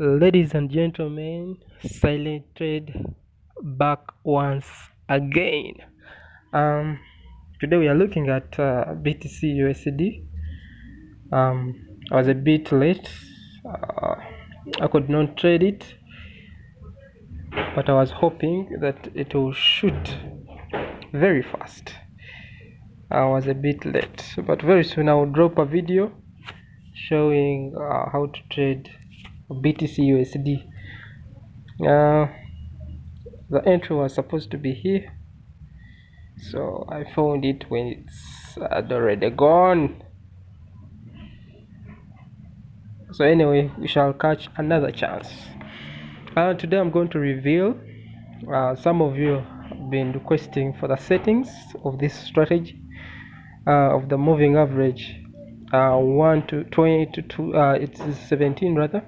ladies and gentlemen silent trade back once again. Um today we are looking at uh, btc usd um i was a bit late. Uh, i could not trade it but i was hoping that it will shoot very fast. I was a bit late but very soon i will drop a video showing uh, how to trade BTC USD. Uh, the entry was supposed to be here, so I found it when it's already gone. So anyway, we shall catch another chance. Uh, today I'm going to reveal. Uh, some of you have been requesting for the settings of this strategy uh, of the moving average uh, 1 to 20 to 2 uh, it's 17 rather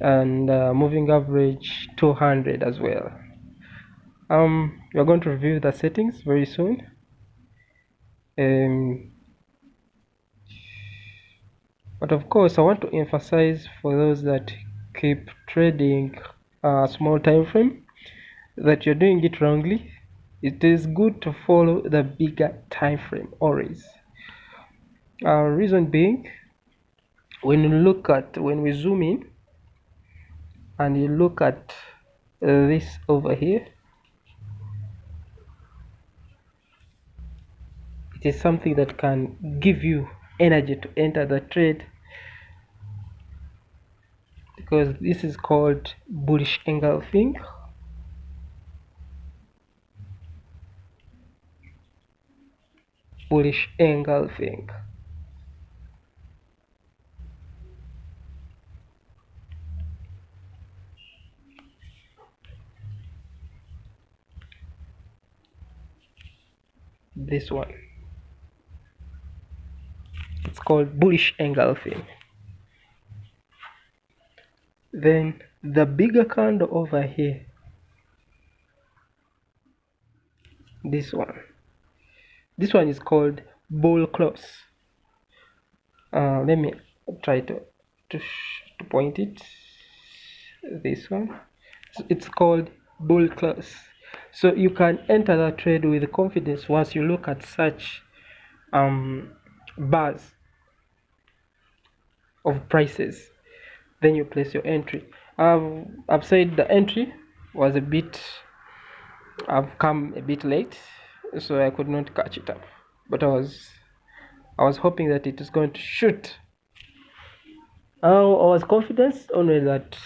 and uh, moving average 200 as well. Um we're going to review the settings very soon. Um but of course i want to emphasize for those that keep trading a small time frame that you're doing it wrongly. It is good to follow the bigger time frame always. Uh, reason being when you look at when we zoom in and you look at uh, this over here. It is something that can give you energy to enter the trade because this is called bullish engulfing bullish engulfing this one. It's called bullish engulfing then the bigger candle over here. This one. This one is called bull close. Uh, let me try to to, to point it. This one. It's called bull close so you can enter the trade with confidence once you look at such um, bars of prices. Then you place your entry. I've, I've said the entry was a bit I've come a bit late so I could not catch it up. But I was I was hoping that it is going to shoot. I was confident only that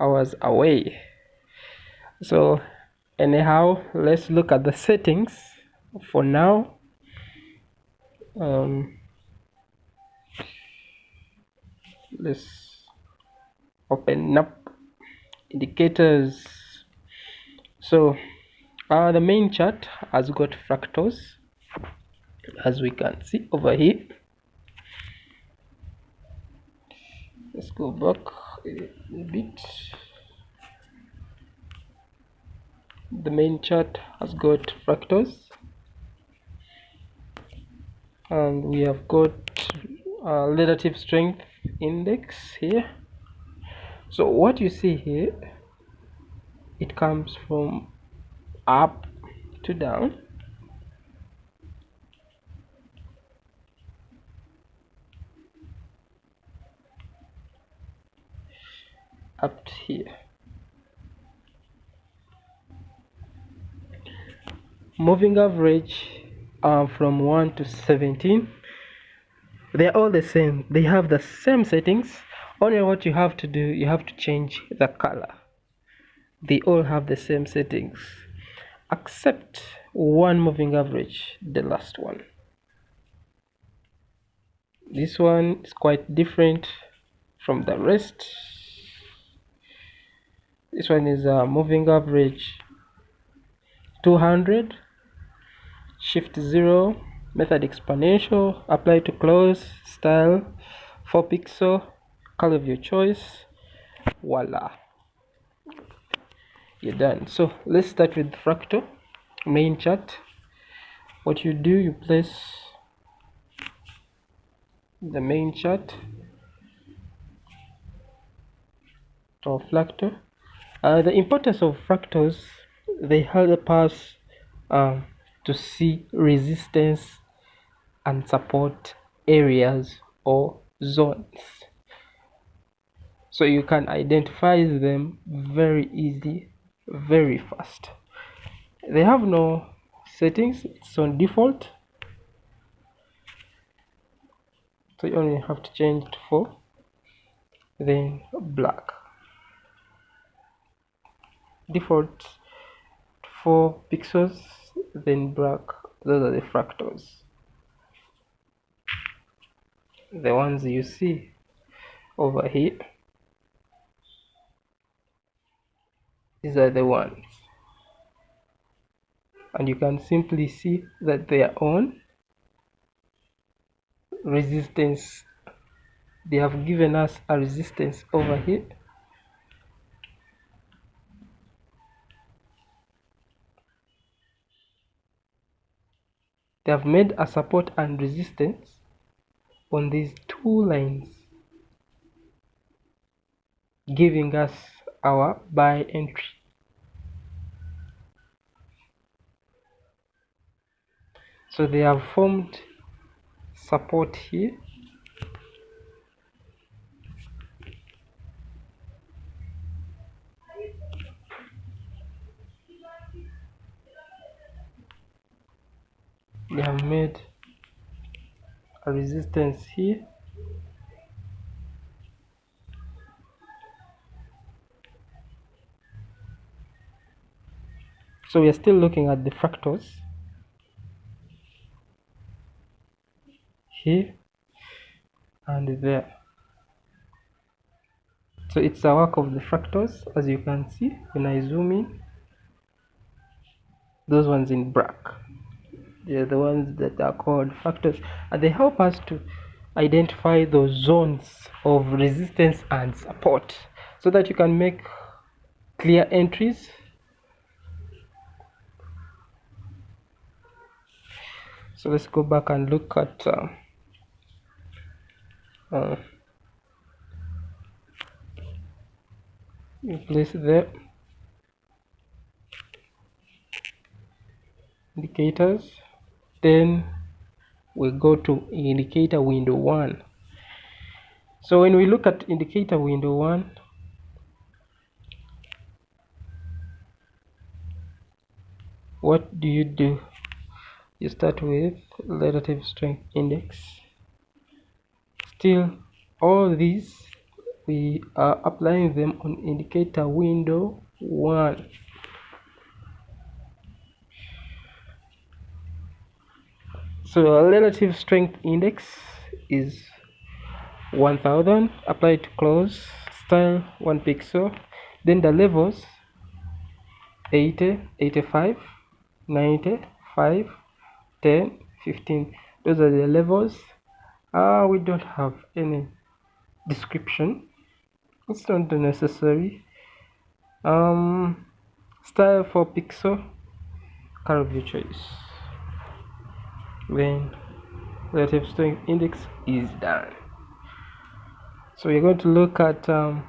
I was away. So anyhow let's look at the settings for now. Um, let's open up indicators. So uh, the main chart has got fractals as we can see over here. Let's go back a bit the main chart has got fractals. And we have got relative strength index here. So what you see here it comes from up to down. Up here moving average uh, from 1 to 17 they're all the same. They have the same settings. Only what you have to do you have to change the color. They all have the same settings except one moving average the last one. This one is quite different from the rest. This one is a moving average 200 shift 0 method exponential apply to close style 4 pixel color of your choice voila. You're done. So let's start with fractal main chart. What you do you place the main chart or fractal uh, the importance of fractals they help us um, to see resistance and support areas or zones. So you can identify them very easy very fast. They have no settings it's on default. So you only have to change it for then black. Default 4 pixels then black those are the fractals. The ones you see over here these are the ones. And you can simply see that they are on resistance. They have given us a resistance over here they have made a support and resistance on these two lines giving us our buy entry. So they have formed support here they have made a resistance here. So we are still looking at the fractals here and there. So it's a work of the fractals as you can see when I zoom in. Those ones in black they're the ones that are called fractals. And they help us to identify those zones of resistance and support so that you can make clear entries. So let's go back and look at uh, uh, place there. Indicators then we go to indicator window 1 so when we look at indicator window 1 what do you do? You start with relative strength index. Still all these we are applying them on indicator window 1 so relative strength index is 1000 apply to close style 1 pixel. Then the levels 80 85 90 5 10 15 those are the levels. Uh, we don't have any description. It's not necessary. Um style for pixel color of your choice when relative strength index is done so we're going to look at um,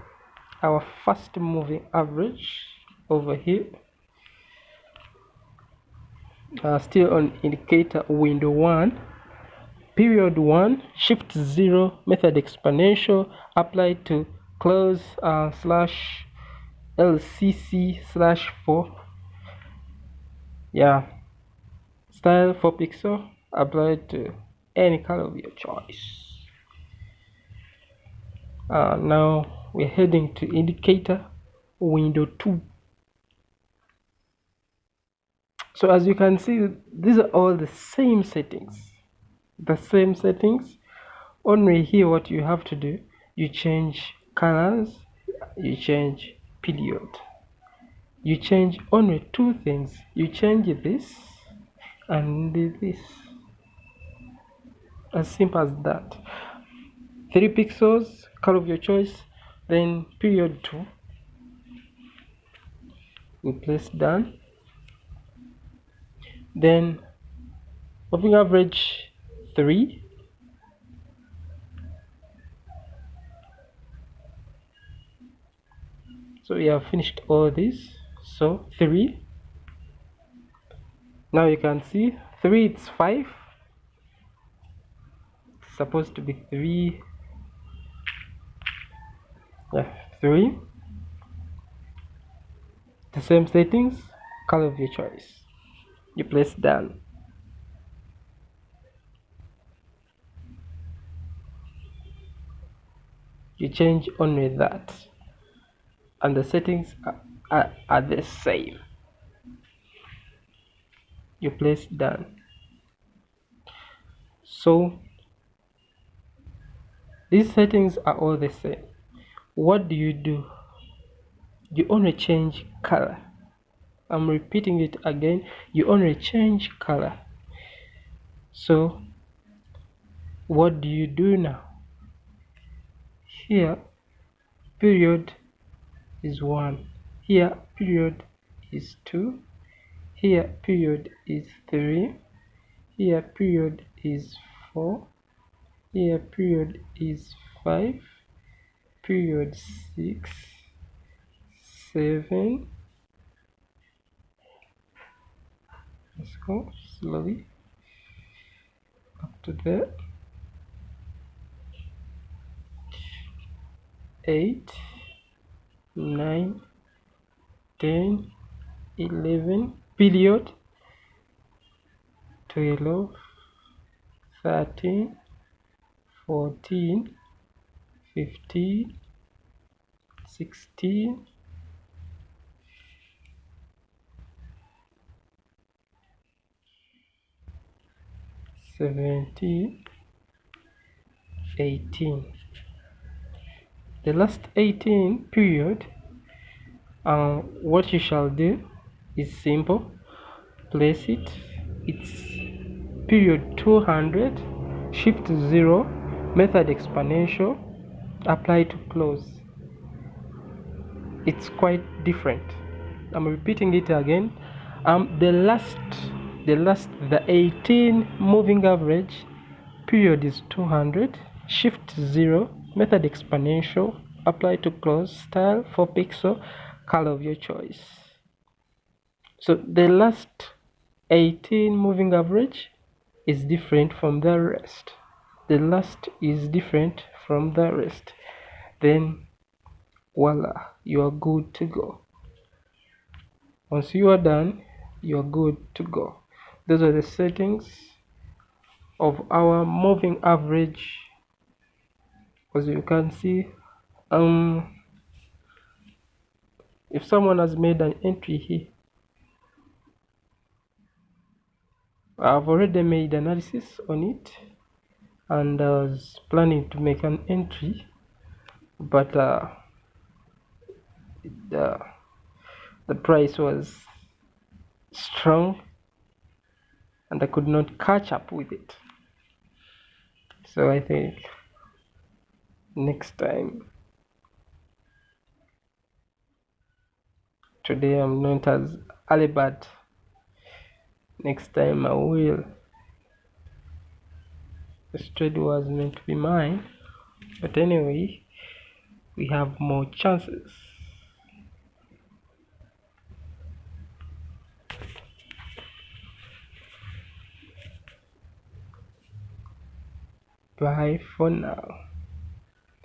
our fast moving average over here. Uh, still on indicator window 1 period 1 shift 0 method exponential applied to close uh, slash lcc slash 4 yeah. Style 4 pixel applied to any color of your choice. Uh, now we're heading to indicator window 2 so as you can see these are all the same settings. The same settings. Only here what you have to do you change colors you change period. You change only two things. You change this and this as simple as that. Three pixels color of your choice then period two. We place done then moving average 3 so we have finished all this. So 3 now you can see 3 it's 5 it's supposed to be 3 yeah 3 the same settings color of your choice. You press done you change only that. And the settings are, are, are the same. You place done so these settings are all the same. What do you do? You only change color. I'm repeating it again. You only change color. So what do you do now? Here period is 1 here period is 2 here period is 3 here period is 4 here period is 5 period 6 7 let's go slowly. Up to there 8 9 10 11 period 12 13 14 15 16 17 18 the last 18 period uh, what you shall do is simple. Place it. It's period 200 shift 0 method exponential apply to close. It's quite different. I'm repeating it again. Um the last the last the 18 moving average period is 200 shift 0 method exponential apply to close style 4 pixel color of your choice. So the last 18 moving average is different from the rest the last is different from the rest. Then voila you are good to go. Once you are done you are good to go. Those are the settings of our moving average. As you can see um if someone has made an entry here I've already made analysis on it and I was planning to make an entry but uh, the, the price was strong and I could not catch up with it. So I think next time today I'm not as early but next time I will this trade was meant to be mine. But anyway we have more chances. Bye for now.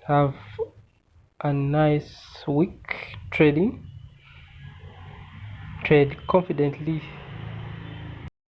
Have a nice week trading. Trade confidently